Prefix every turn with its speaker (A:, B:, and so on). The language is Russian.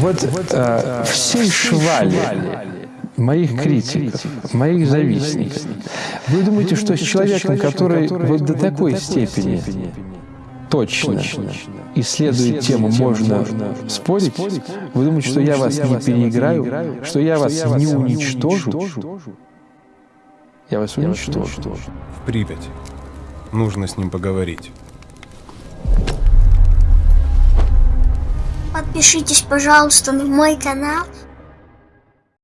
A: Вот э, всей швали моих критиков, моих завистников. Вы думаете, что с человеком, который вот до такой степени точно исследует тему, можно спорить? Вы думаете, что я вас не переиграю, что я вас не уничтожу? Я вас уничтожу.
B: В Припять. Нужно с ним поговорить.
C: Подпишитесь, пожалуйста, на мой канал.